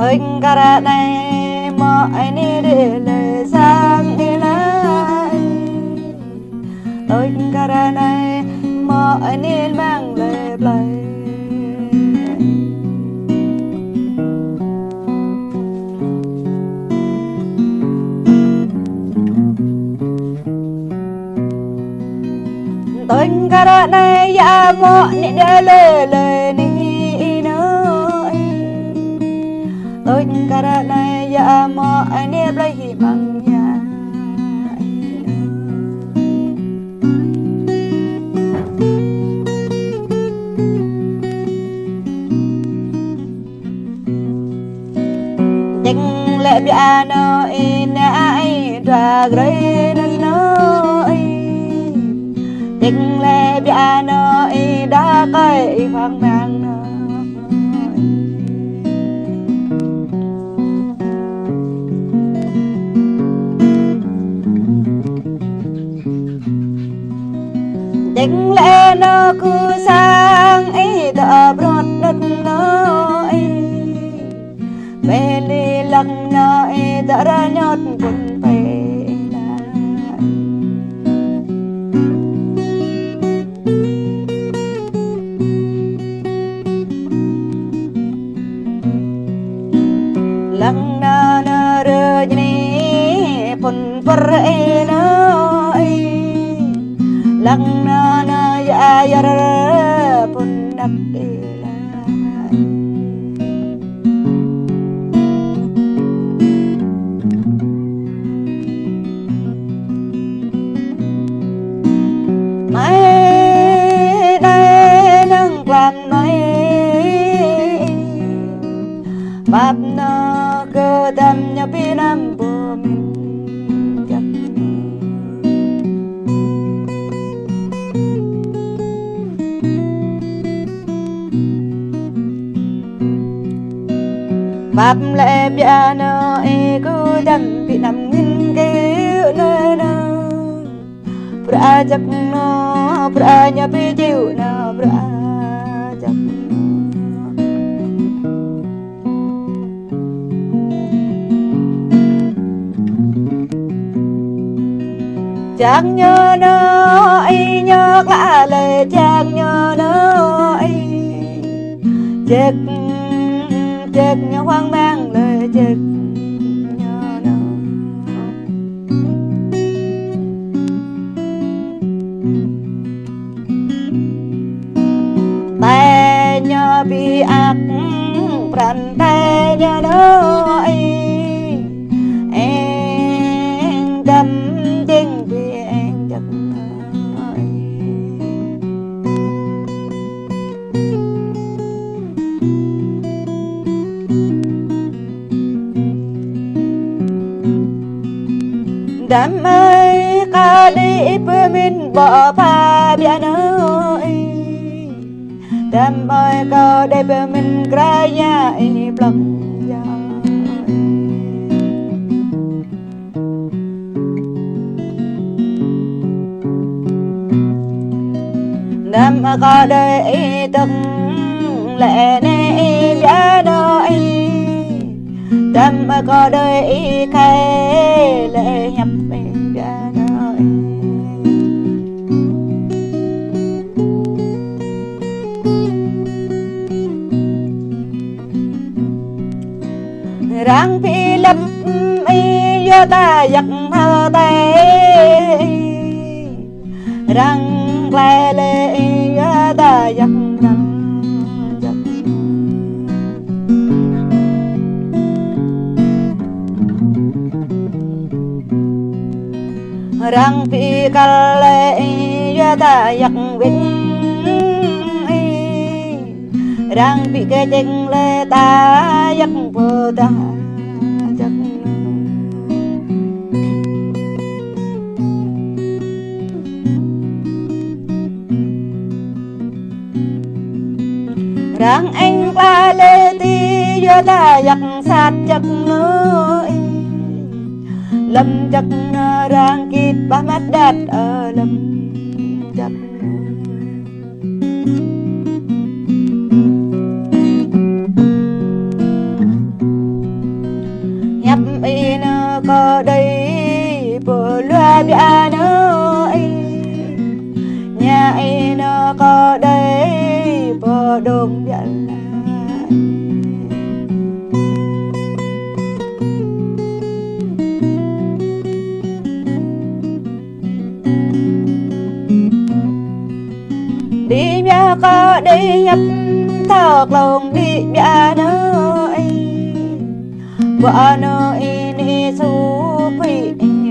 tôi cara này mà anh đi lời sang đi lại. Tôi cara này mà anh đi mang lời lời tôi cara này ya mo ni de lời lời cara này ya mo anh đi lấy hi bằng nhà Ding le piano in ai tra gray Ding lẽ nó cứ sang ấy ta brot đất no ai Meli lặng na ai ta ra nhót pun để lại Mai đây đang làm mai Bab na cơ tâm nhà pinam bùa Bab lệ nó e cứ đâm bị nằm nghìn kêu nơi đâu? Pra chắc nó pra nhà bị chịu nó pra chắc nhớ nó y nhớ lạ lời chắc nhớ nó y chết chết nhớ hoang mang lời chết nhớ nó tay nhớ bị ác bàn tay nhớ đâu. Đam ơi, ca đi bơ min, bỏ pha bia nơi. Đam ơi, ca đi bơ min kraya ini blok ya Nam có đời từng lệ nên Nam có đời khai lệ nhập bia đôi ráng phi lập y do ta giặc hơ tay răng lệ lệ do ta giặc răng răng phi cà lệ ya ta giặc vinh răng phi cái chân lệ ta giặc vô ta răng anh ba lê ti do ta giặc sát giặc nơi lâm chắc à, rang kít ba mắt đạt ở lâm chắc. Nhấp in có đây bờ loa bia đi mẹ có đi nhập thọc lòng, đi mẹ nơi vợ nơi đi su phi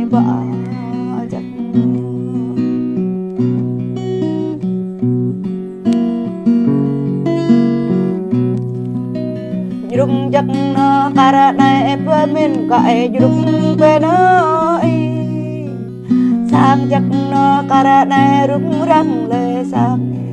vợ chắc Jurung jak nó karana e pamin ka e jurung pe no sang chắc nó cả này rung răng le sang.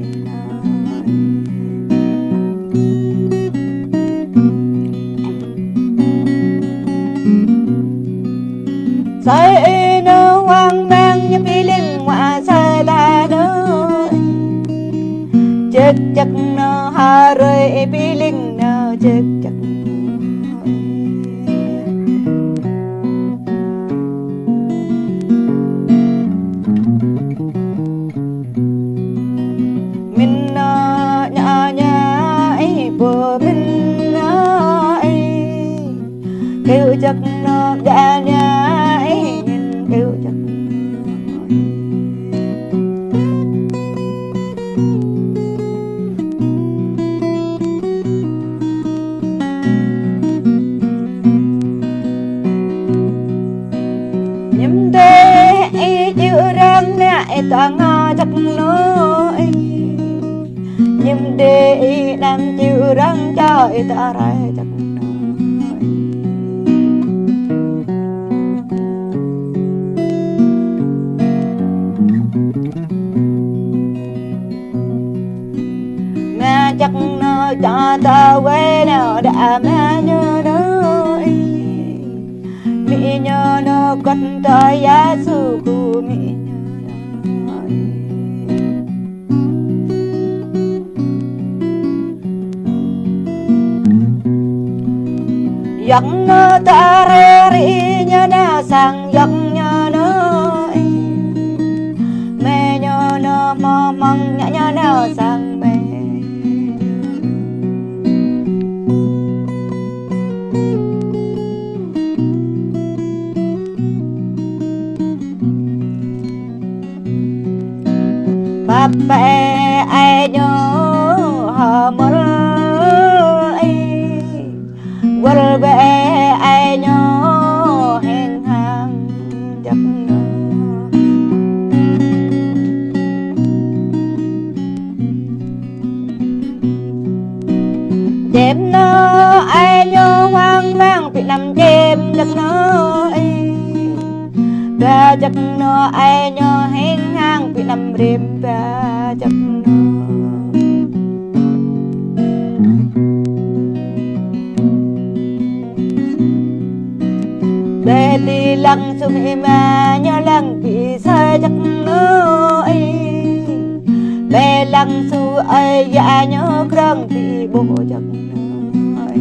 Sai nó hoang mang như phi linh ngoại sai là nó Chết chắc nó hà rơi, phi linh nó chết chắc Mình nó nhỏ nhà ấy bờ mình nó ấy. Kêu chắc nó đã nhà nhầm đê chữ răng nè ta ngó chắc nó nhầm đê làm chữ răng cho ta ra chắc chắc nó cho ta quê, nào đã mẹ nhớ nó nhớ nó con ta giá su của nhớ Yang na ta re ri nhớ na sang yang nhớ nó mẹ nhớ nó mong mong nhớ nhớ na sang mẹ ai nhớ họ mơ ai quên bè ai nhớ hẹn hàng giấc mơ? Đêm nó ai nhớ hoang mang bị nằm đêm giấc nó Ba giấc nó ai nhớ hẹn hàng bị nằm đêm ba chắc để đi lăng sung em à nhớ lăng bị sai chặt ngơ ấy. Bé lăng su ấy dạ nhớ krang thì bố chắc ngơ ấy.